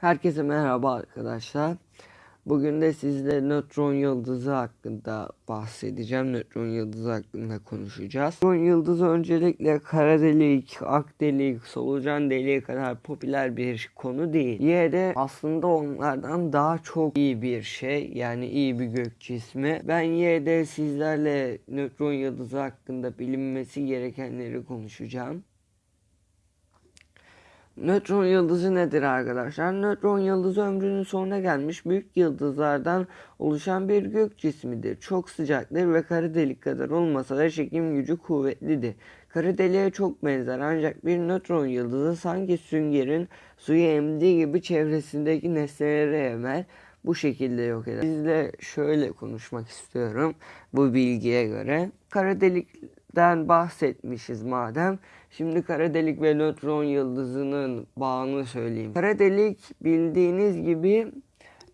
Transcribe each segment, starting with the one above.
Herkese merhaba arkadaşlar. Bugün de sizle nötron yıldızı hakkında bahsedeceğim. Nötron yıldızı hakkında konuşacağız. Nötron yıldızı öncelikle kara delik, ak delik, solucan deliği kadar popüler bir konu değil. Yine de aslında onlardan daha çok iyi bir şey. Yani iyi bir gök cismi. Ben yine de sizlerle nötron yıldızı hakkında bilinmesi gerekenleri konuşacağım. Nötron yıldızı nedir arkadaşlar? Nötron yıldızı ömrünün sonuna gelmiş büyük yıldızlardan oluşan bir gök cismidir. Çok sıcaktır ve kara delik kadar olmasa da çekim gücü kuvvetlidir. Kara deliğe çok benzer ancak bir nötron yıldızı sanki süngerin suyu emdiği gibi çevresindeki nesneleri emer bu şekilde yok eder. Sizle şöyle konuşmak istiyorum bu bilgiye göre. Kara delikten bahsetmişiz madem. Şimdi kara delik ve nötron yıldızının bağını söyleyeyim. Kara delik bildiğiniz gibi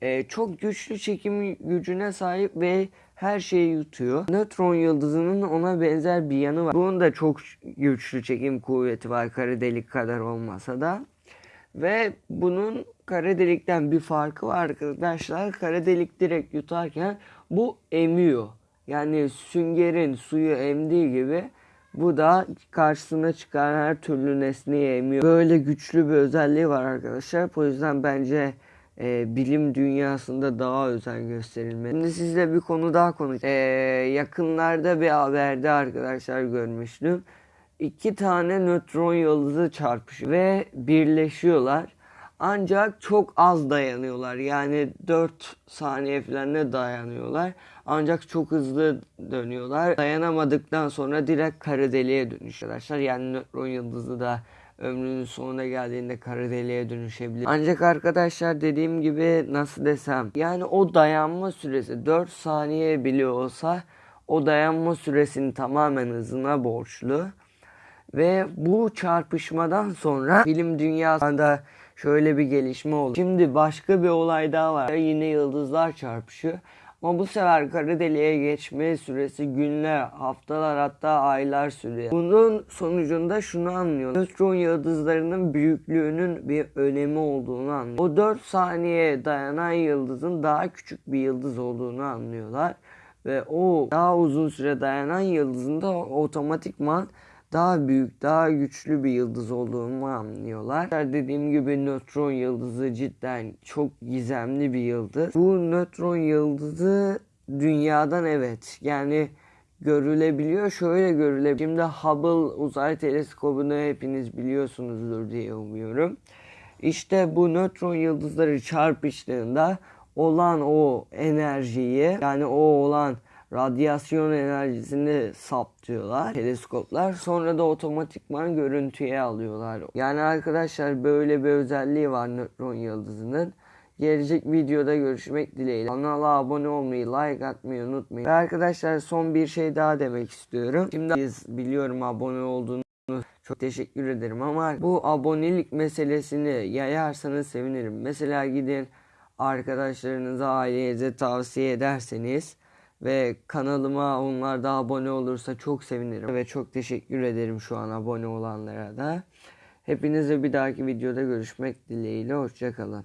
e, çok güçlü çekim gücüne sahip ve her şeyi yutuyor. Nötron yıldızının ona benzer bir yanı var. Bunun da çok güçlü çekim kuvveti var kara delik kadar olmasa da. Ve bunun kara delikten bir farkı var arkadaşlar. Kara delik direkt yutarken bu emiyor. Yani süngerin suyu emdiği gibi bu da karşısına çıkan her türlü nesneyi emiyor. Böyle güçlü bir özelliği var arkadaşlar. O yüzden bence e, bilim dünyasında daha özen gösterilmeli. Şimdi sizle bir konu daha konuşacağım. E, yakınlarda bir haberde arkadaşlar görmüştüm. İki tane nötron yıldızı çarpışıyor ve birleşiyorlar. Ancak çok az dayanıyorlar. Yani 4 saniye falan ne dayanıyorlar. Ancak çok hızlı dönüyorlar. Dayanamadıktan sonra direkt kara deliğe dönüşüyor arkadaşlar. Yani nötron yıldızı da ömrünün sonuna geldiğinde kara deliğe dönüşebilir. Ancak arkadaşlar dediğim gibi nasıl desem yani o dayanma süresi 4 saniye bile olsa o dayanma süresinin tamamen hızına borçlu. Ve bu çarpışmadan sonra film dünyasında şöyle bir gelişme oldu. Şimdi başka bir olay daha var. Yine yıldızlar çarpışıyor. Ama bu sefer kara deliğe geçme süresi günler, haftalar hatta aylar sürüyor. Bunun sonucunda şunu anlıyor. Nötron yıldızlarının büyüklüğünün bir önemi olduğunu anlıyor. O 4 saniye dayanan yıldızın daha küçük bir yıldız olduğunu anlıyorlar. Ve o daha uzun süre dayanan yıldızın da otomatikman daha büyük, daha güçlü bir yıldız olduğunu anlıyorlar. Dediğim gibi nötron yıldızı cidden çok gizemli bir yıldız. Bu nötron yıldızı dünyadan evet yani görülebiliyor. Şöyle görülebiliyor. Şimdi Hubble uzay teleskobunu hepiniz biliyorsunuzdur diye umuyorum. İşte bu nötron yıldızları çarpıştığında olan o enerjiyi yani o olan radyasyon enerjisini saptıyorlar teleskoplar. Sonra da otomatikman görüntüye alıyorlar. Yani arkadaşlar böyle bir özelliği var nötron yıldızının. Gelecek videoda görüşmek dileğiyle. Kanala abone olmayı, like atmayı unutmayın. Ve arkadaşlar son bir şey daha demek istiyorum. Şimdi biz biliyorum abone olduğunu çok teşekkür ederim ama bu abonelik meselesini yayarsanız sevinirim. Mesela gidin arkadaşlarınıza, ailenize tavsiye ederseniz ve kanalıma onlar da abone olursa çok sevinirim. Ve çok teşekkür ederim şu an abone olanlara da. Hepinize bir dahaki videoda görüşmek dileğiyle. Hoşçakalın.